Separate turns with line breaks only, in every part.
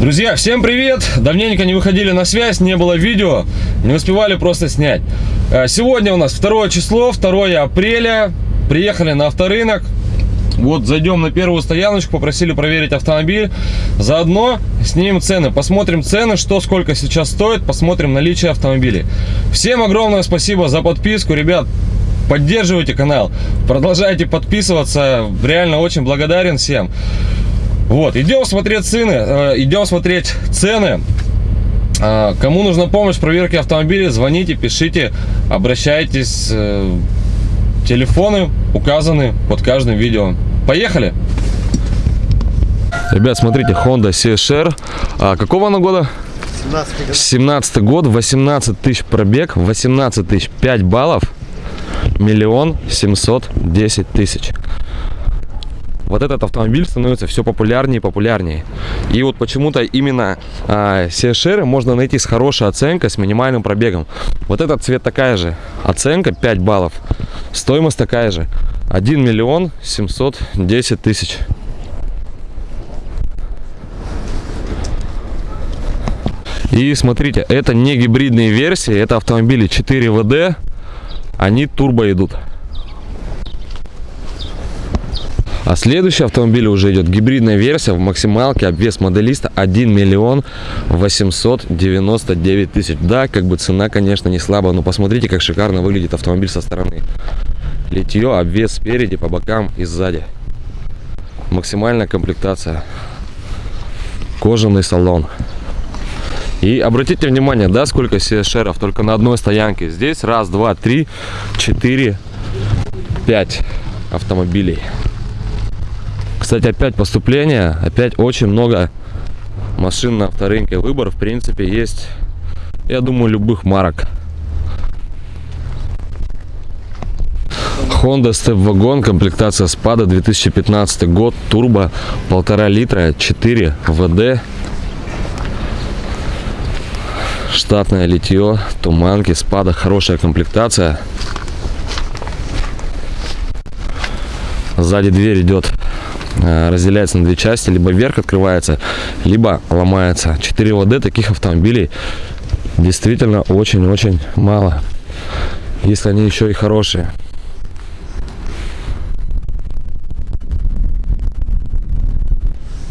Друзья, всем привет! Давненько не выходили на связь, не было видео, не успевали просто снять. Э, сегодня у нас второе число, 2 апреля. Приехали на авторынок. Вот зайдем на первую стояночку, попросили проверить автомобиль. Заодно снимем цены, посмотрим цены, что сколько сейчас стоит, посмотрим наличие автомобилей. Всем огромное спасибо за подписку, ребят. Поддерживайте канал, продолжайте подписываться. Реально очень благодарен всем. Вот, идем смотреть цены, э, идем смотреть цены. А, кому нужна помощь в проверке автомобиля, звоните, пишите, обращайтесь. Э, телефоны указаны под каждым видео. Поехали! Ребят, смотрите, Honda CSR. А какого она года? 17 год. 17 год, 18 тысяч пробег, 18 тысяч, 5 баллов, миллион семьсот десять тысяч вот этот автомобиль становится все популярнее и популярнее. И вот почему-то именно а, CSR можно найти с хорошей оценкой, с минимальным пробегом. Вот этот цвет такая же, оценка 5 баллов, стоимость такая же, 1 миллион 710 тысяч. И смотрите, это не гибридные версии, это автомобили 4 ВД, они турбо идут. А следующий автомобиль уже идет гибридная версия в максималке, обвес моделиста 1 миллион 899 тысяч. Да, как бы цена, конечно, не слабая, но посмотрите, как шикарно выглядит автомобиль со стороны. Литье, обвес спереди, по бокам и сзади. Максимальная комплектация. Кожаный салон. И обратите внимание, да, сколько CSR только на одной стоянке. Здесь раз, два, три, четыре, пять автомобилей. Кстати, опять поступление, опять очень много машин на авторынке. Выбор, в принципе, есть, я думаю, любых марок. Honda Step Wagon, комплектация спада 2015 год, турбо, полтора литра, 4 ВД, штатное литье, туманки, спада, хорошая комплектация. Сзади дверь идет разделяется на две части, либо вверх открывается, либо ломается. 4 ВД таких автомобилей действительно очень-очень мало, если они еще и хорошие.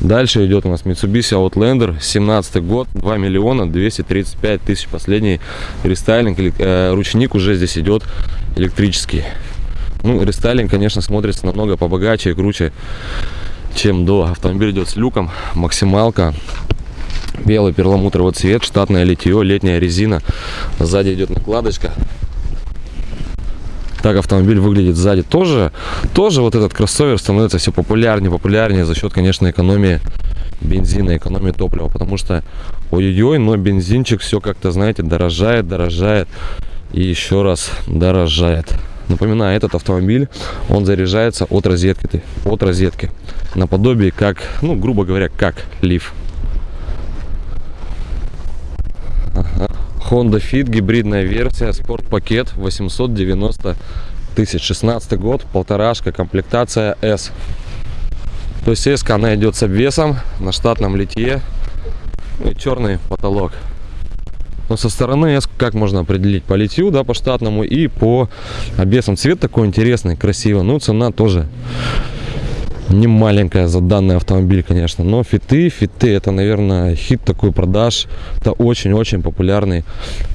Дальше идет у нас Mitsubishi Outlander, 17 год, 2 миллиона 235 тысяч. Последний рестайлинг, э, ручник уже здесь идет электрический. Ну, рестайлинг, конечно, смотрится намного побогаче и круче, чем до. Автомобиль идет с люком, максималка, белый перламутровый цвет, штатное литье, летняя резина. Сзади идет накладочка. Так автомобиль выглядит сзади. Тоже, тоже вот этот кроссовер становится все популярнее, популярнее за счет, конечно, экономии бензина, экономии топлива. Потому что, ой-ой-ой, но бензинчик все как-то, знаете, дорожает, дорожает и еще раз дорожает. Напоминаю, этот автомобиль, он заряжается от розетки, от розетки. Наподобие как, ну, грубо говоря, как лиф. Ага. Honda Fit, гибридная версия, спорт-пакет, 890 тысяч. 16 год, полторашка, комплектация S. То есть S она идет с обвесом на штатном литье и черный потолок. Но со стороны как можно определить? По литью, да, по штатному и по обвесам. Цвет такой интересный, красивый. Ну, цена тоже не маленькая за данный автомобиль, конечно. Но фиты, фиты, это, наверное, хит такой продаж. Это очень-очень популярный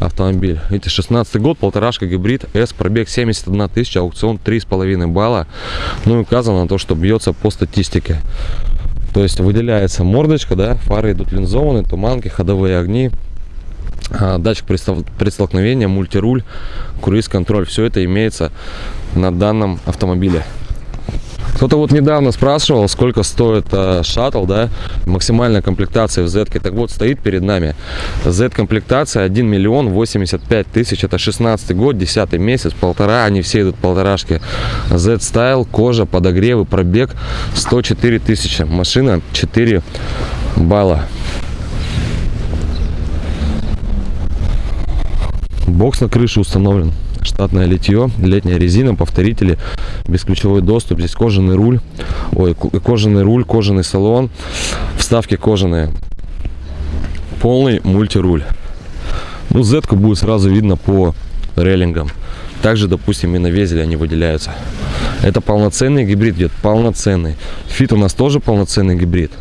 автомобиль. Эти 16 год, полторашка гибрид, S, пробег 71 тысяча, аукцион 3,5 балла. Ну и указано на то, что бьется по статистике. То есть выделяется мордочка, да, фары идут линзованные, туманки, ходовые огни. А, датчик предстолкновения, мультируль, круиз-контроль. Все это имеется на данном автомобиле. Кто-то вот недавно спрашивал, сколько стоит э, шаттл, да, максимальная комплектация в Z. -ке. Так вот, стоит перед нами Z-комплектация 1 миллион 85 тысяч. Это 16 год, 10 месяц, полтора, они все идут полторашки. Z-стайл, кожа, подогревы, пробег 104 тысячи. Машина 4 балла. Бокс на крыше установлен. Штатное литье, летняя резина, повторители, бесключевой доступ. Здесь кожаный руль, ой, кожаный руль, кожаный салон, вставки кожаные. полный мультируль. Ну, z будет сразу видно по рейлингам. Также, допустим, и на везеле они выделяются. Это полноценный гибрид идет, полноценный. Fit у нас тоже полноценный гибрид.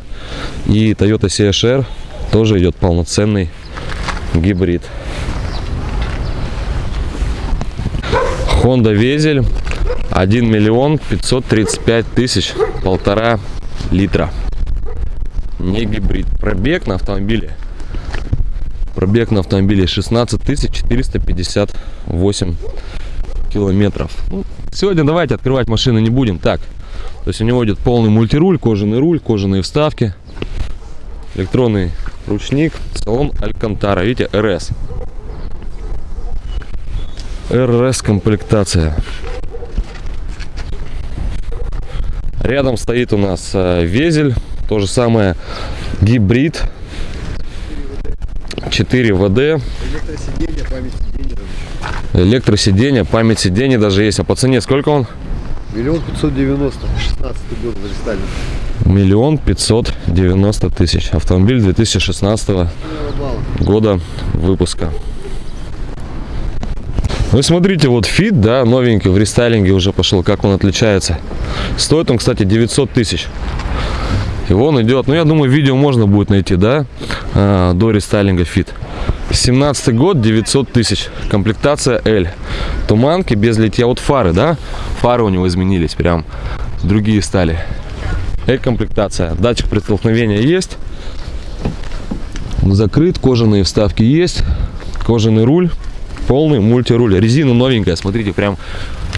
И Toyota CHR тоже идет полноценный гибрид. Honda Везель 1 миллион 535 тысяч полтора литра. Не гибрид. Пробег на автомобиле пробег на автомобиле 16 458 километров. Ну, сегодня давайте открывать машины не будем. Так то есть у него идет полный мультируль кожаный руль кожаные вставки электронный ручник салон алькантара. Видите РС РС комплектация рядом стоит у нас э, Vezel то же самое гибрид 4WD
Электросиденье, память сиденья.
электросиденье память сидений даже есть а по цене сколько он
Миллион пятьсот девяносто. 16 год рестайлинг.
миллион пятьсот девяносто тысяч автомобиль 2016
балла.
года выпуска вы смотрите, вот Fit, да, новенький в рестайлинге уже пошел, как он отличается. Стоит он, кстати, 900 тысяч. И он идет, ну я думаю, видео можно будет найти, да, а, до рестайлинга Fit. 17 год, 900 тысяч. Комплектация L. Туманки без литья. Вот фары, да, фары у него изменились, прям другие стали. L-комплектация. Датчик при столкновении есть. Закрыт, кожаные вставки есть. Кожаный руль. Полный мультируль. Резина новенькая, смотрите, прям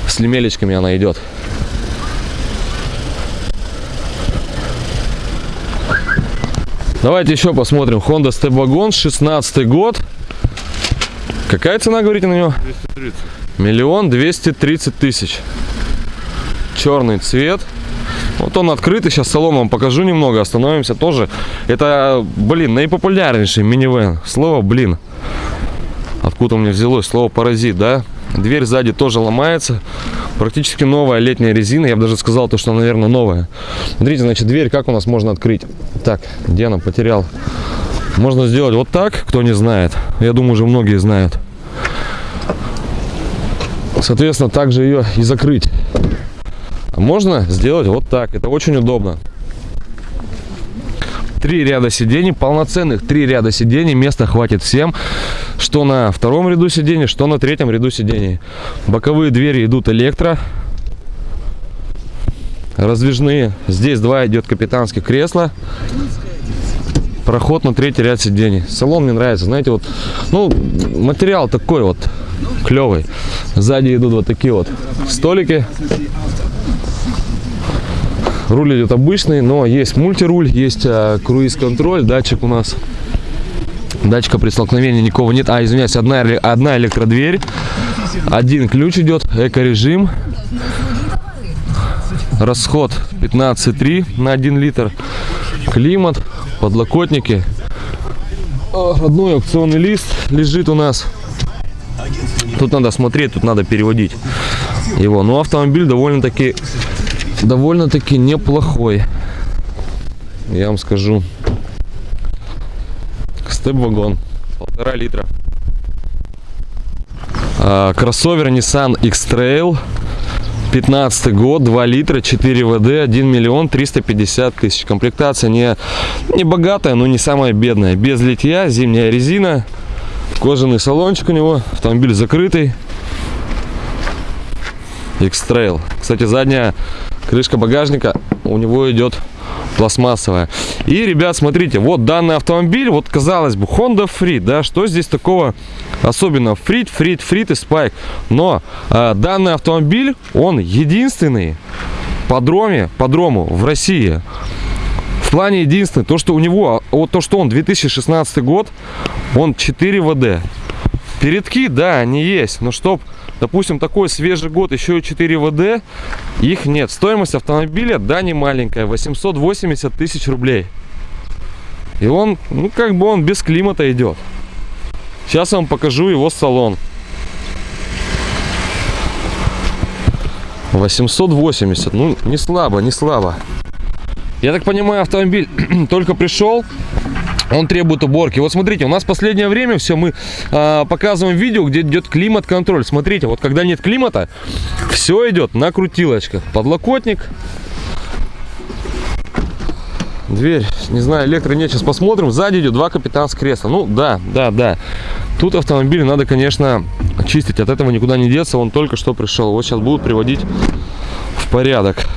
с лемелечками она идет. Давайте еще посмотрим. Honda Step Wagon, 16 год. Какая цена, говорите, на него?
230.
Миллион двести тридцать тысяч. Черный цвет. Вот он открытый. Сейчас салон вам покажу немного. Остановимся тоже. Это, блин, наипопулярнейший минивэн. Слово, блин. Откуда у меня взялось слово паразит, да? Дверь сзади тоже ломается. Практически новая летняя резина. Я бы даже сказал, то, что она, наверное, новая. Смотрите, значит, дверь как у нас можно открыть? Так, где она потерял? Можно сделать вот так, кто не знает. Я думаю, уже многие знают. Соответственно, также ее и закрыть. А можно сделать вот так. Это очень удобно. Три ряда сидений, полноценных три ряда сидений. Места хватит всем. Что на втором ряду сидений, что на третьем ряду сидений. Боковые двери идут электро. Раздвижные. Здесь два идет капитанских кресла. Проход на третий ряд сидений. Салон мне нравится. Знаете, вот, ну, материал такой вот клевый. Сзади идут вот такие вот столики. Руль идет обычный, но есть мультируль, есть а, круиз-контроль, датчик у нас. Датчика при столкновении никого нет. А, извиняюсь, одна, одна электродверь. Один ключ идет, эко-режим. Расход 15,3 на 1 литр. Климат, подлокотники. Родной аукционный лист лежит у нас. Тут надо смотреть, тут надо переводить его. Но автомобиль довольно-таки довольно-таки неплохой. Я вам скажу. Степ-вагон. Полтора литра. А, Кроссовер Nissan X-Trail. 15 год, 2 литра, 4 ВД, 1 миллион 350 тысяч. Комплектация не, не богатая, но не самая бедная. Без литья, зимняя резина, кожаный салончик у него, автомобиль закрытый. X-Trail. Кстати, задняя крышка багажника у него идет пластмассовая. И, ребят, смотрите, вот данный автомобиль, вот казалось бы, Honda Freed, да, что здесь такого особенного? Freed, Freed, Freed и Spike. Но э, данный автомобиль, он единственный по дроме, по дрому в России. В плане единственный, то, что у него, вот то, что он 2016 год, он 4 ВД. Передки, да, они есть, но чтоб, допустим, такой свежий год, еще и 4 ВД, их нет. Стоимость автомобиля, да, не маленькая, 880 тысяч рублей. И он, ну, как бы он без климата идет. Сейчас я вам покажу его салон. 880, ну, не слабо, не слабо. Я так понимаю, автомобиль только пришел, Он требует уборки. Вот смотрите, у нас последнее время все мы а, показываем видео, где идет климат-контроль. Смотрите, вот когда нет климата, все идет на крутилочках. Подлокотник. Дверь, не знаю, электро нет, сейчас посмотрим. Сзади идет два капитанских кресла. Ну, да, да, да. Тут автомобиль надо, конечно, чистить. От этого никуда не деться. Он только что пришел. Вот сейчас будут приводить в порядок.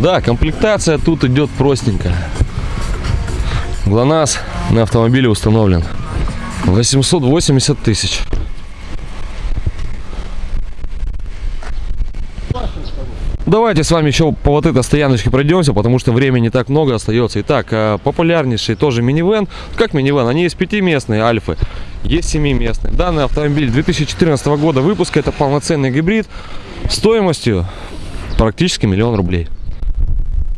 Да, комплектация тут идет простенькая. ГЛОНАСС на автомобиле установлен. 880 тысяч. Давайте с вами еще по вот этой стояночке пройдемся, потому что времени так много остается. Итак, э, популярнейший тоже минивэн. Как минивэн? Они есть пятиместные альфы, есть семиместные. Данный автомобиль 2014 года выпуска. Это полноценный гибрид стоимостью практически миллион рублей.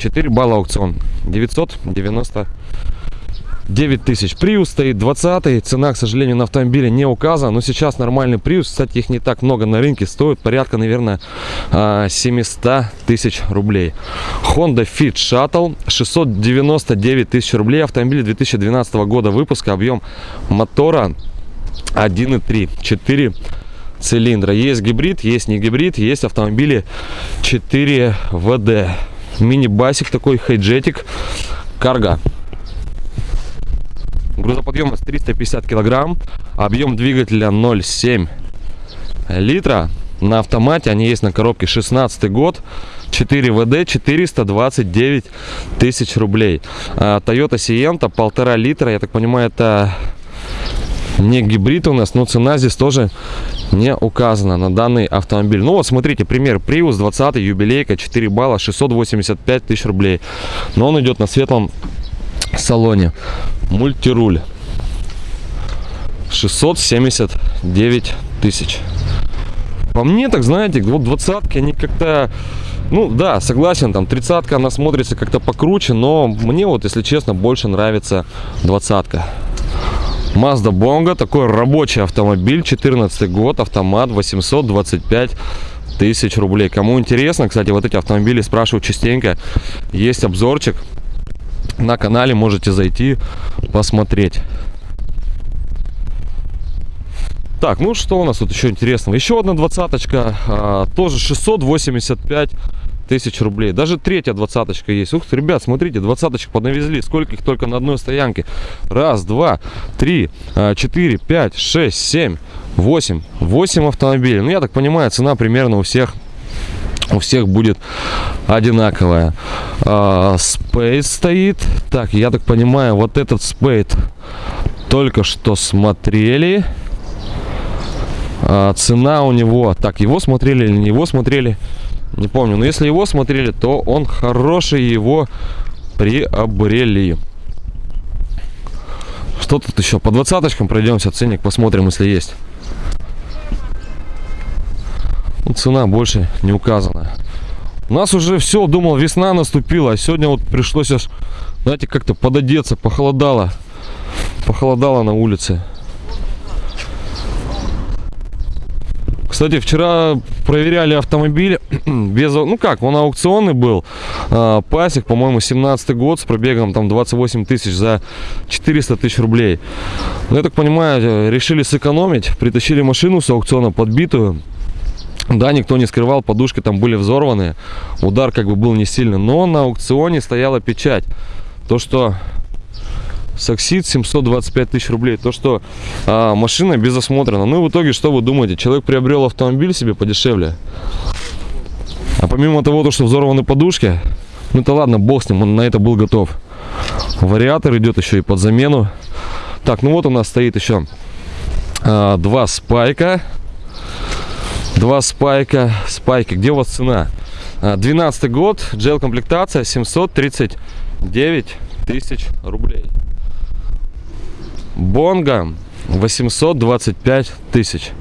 4 балла аукцион. 999 тысяч. Приус стоит 20 Цена, к сожалению, на автомобиле не указана. Но сейчас нормальный Приус. Кстати, их не так много на рынке. Стоит порядка, наверное, 700 а, тысяч рублей. Honda Fit Shuttle. 699 тысяч рублей. Автомобиль 2012 года выпуска. Объем мотора 1.3. 4 цилиндра. Есть гибрид, есть не гибрид. Есть автомобили 4 ВД мини-басик такой, хайджетик, карга. Грузоподъемность 350 килограмм, объем двигателя 0,7 литра. На автомате они есть на коробке 16 год, 4 ВД, 429 тысяч рублей. А, Toyota Sienta, полтора литра, я так понимаю, это не гибрид у нас, но цена здесь тоже не указана на данный автомобиль. Ну вот смотрите, пример Prius 20 юбилейка, 4 балла, 685 тысяч рублей. Но он идет на светлом салоне. Мультируль. 679 тысяч. По мне, так знаете, вот двадцатки, они как-то... Ну да, согласен, там тридцатка, она смотрится как-то покруче, но мне вот, если честно, больше нравится двадцатка. Mazda Bongo, такой рабочий автомобиль, 14 год, автомат, 825 тысяч рублей. Кому интересно, кстати, вот эти автомобили спрашивают частенько, есть обзорчик на канале, можете зайти посмотреть. Так, ну что у нас тут еще интересного? Еще одна двадцаточка, а, тоже 685 тысяч рублей. Даже третья двадцаточка есть. Ух ты, ребят, смотрите, двадцаточек поднавезли. Сколько их только на одной стоянке. Раз, два, три, а, четыре, пять, шесть, семь, восемь. Восемь автомобилей. Ну, я так понимаю, цена примерно у всех у всех будет одинаковая. А, Space стоит. Так, я так понимаю, вот этот Spade только что смотрели. А, цена у него... Так, его смотрели или не его смотрели? Не помню. Но если его смотрели, то он хороший, его приобрели. Что тут еще? По двадцаточкам пройдемся, ценник посмотрим, если есть. Ну, цена больше не указана. У нас уже все, думал, весна наступила, а сегодня вот пришлось аж, знаете, как-то пододеться, похолодало. Похолодало на улице. Кстати, вчера проверяли автомобиль без, ну как, он аукционный был. А, пасик, по-моему, 17 год с пробегом там 28 тысяч за 400 тысяч рублей. Ну, я так понимаю, решили сэкономить, притащили машину с аукциона подбитую. Да, никто не скрывал, подушки там были взорваны, удар как бы был не сильный, но на аукционе стояла печать. То, что Саксид 725 тысяч рублей. То, что а, машина без осмотра. Ну и в итоге, что вы думаете? Человек приобрел автомобиль себе подешевле. А помимо того, то, что взорваны подушки, ну это ладно, бог с ним, он на это был готов. Вариатор идет еще и под замену. Так, ну вот у нас стоит еще а, два спайка. Два спайка. Спайки. Где у вас цена? 12 год, джел комплектация 739 тысяч рублей. Бонга 825 тысяч.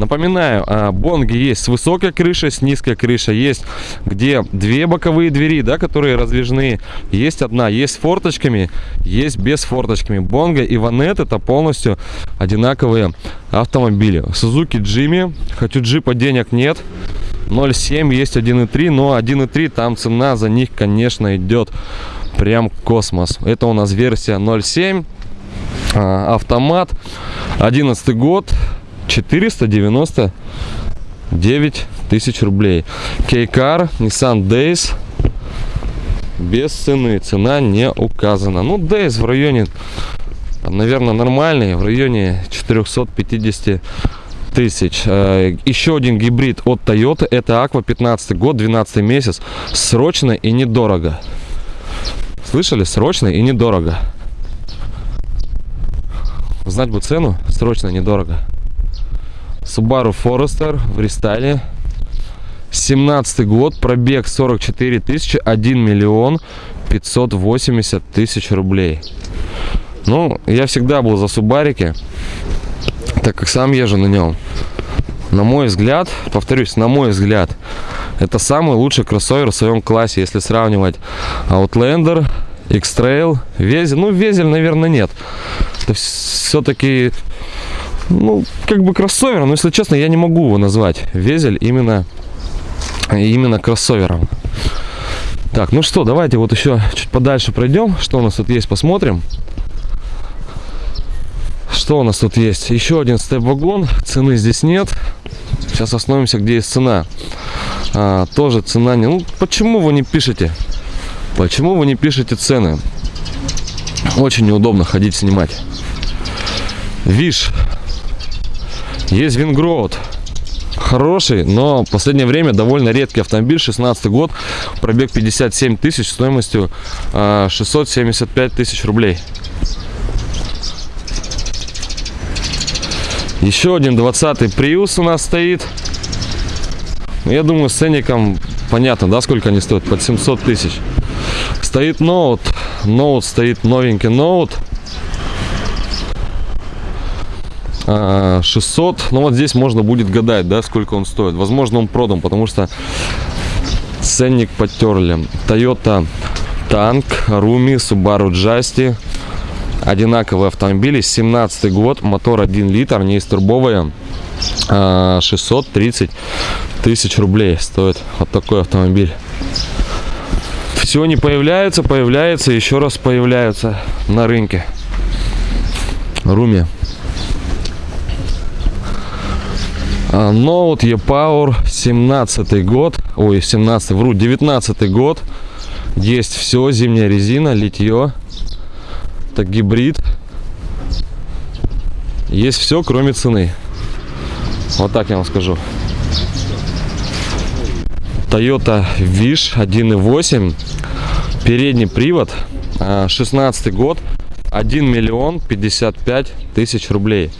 Напоминаю, а, бонги есть с высокой крышей, с низкой крышей. Есть где две боковые двери, да, которые раздвижные. Есть одна, есть с форточками, есть без форточками. Бонга и Ванет это полностью одинаковые автомобили. Сузуки Джимми. Хочу джипа, денег нет. 0,7 есть 1,3, но 1,3 там цена за них, конечно, идет прям космос. Это у нас версия 0,7, а, автомат, 11 год, 499 тысяч рублей. Кейкар, Nissan Days, без цены, цена не указана. Ну, Days в районе, наверное, нормальный, в районе 450 тысяч. Э, Еще один гибрид от Toyota, это Aqua 15 год, 12 месяц, срочно и недорого. Слышали? Срочно и недорого. Знать бы цену, срочно недорого. Subaru Forester в рестайле. 17 год, пробег 44 тысячи, 1 миллион 580 тысяч рублей. Ну, я всегда был за Субарики, так как сам езжу на нем. На мой взгляд, повторюсь, на мой взгляд, это самый лучший кроссовер в своем классе, если сравнивать Outlander, X-Trail, Везель. Ну, Везель, наверное, нет. Это все-таки, ну, как бы кроссовер, но, если честно, я не могу его назвать. Везель именно, именно кроссовером. Так, ну что, давайте вот еще чуть подальше пройдем. Что у нас тут есть, посмотрим. Что у нас тут есть? Еще один степ-вагон. Цены здесь нет. Сейчас остановимся, где есть цена. А, тоже цена не... Ну, почему вы не пишете? Почему вы не пишете цены? Очень неудобно ходить снимать. Виш. Есть Вингроуд. Хороший, но в последнее время довольно редкий автомобиль. 16 год, пробег 57 тысяч, стоимостью а, 675 тысяч рублей. Еще один 20-й Prius у нас стоит. Ну, Я думаю, с ценником понятно, да, сколько они стоят? Под 700 тысяч. Стоит ноут. Ноут стоит новенький ноут. А, 600. Ну вот здесь можно будет гадать, да, сколько он стоит. Возможно, он продан, потому что ценник потерли. Toyota Танк, Руми, Subaru Justy. Одинаковые автомобили. 17 год, мотор 1 литр, не из турбовая. 630 тысяч рублей стоит вот такой автомобиль. Все не появляется, появляется, еще раз появляются на рынке. Руми. Ноут E-Power 17 год, ой, 17, вру, 19 год. Есть все, зимняя резина, литье. Это гибрид. Есть все, кроме цены. Вот так я вам скажу. Toyota Wish 1.8. Передний привод. 16 год. 1 миллион 55 тысяч рублей.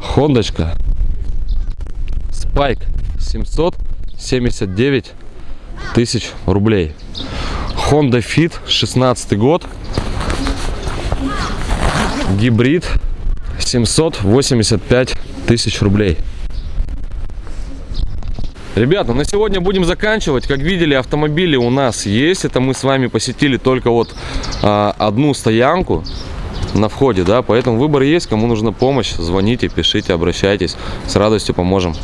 Хондочка. Спайк 779 тысяч рублей. Honda Fit 16 год. Гибрид 785 тысяч рублей. Ребята, на сегодня будем заканчивать. Как видели, автомобили у нас есть. Это мы с вами посетили только вот а, одну стоянку на входе, да, поэтому выбор есть. Кому нужна помощь, звоните, пишите, обращайтесь. С радостью поможем.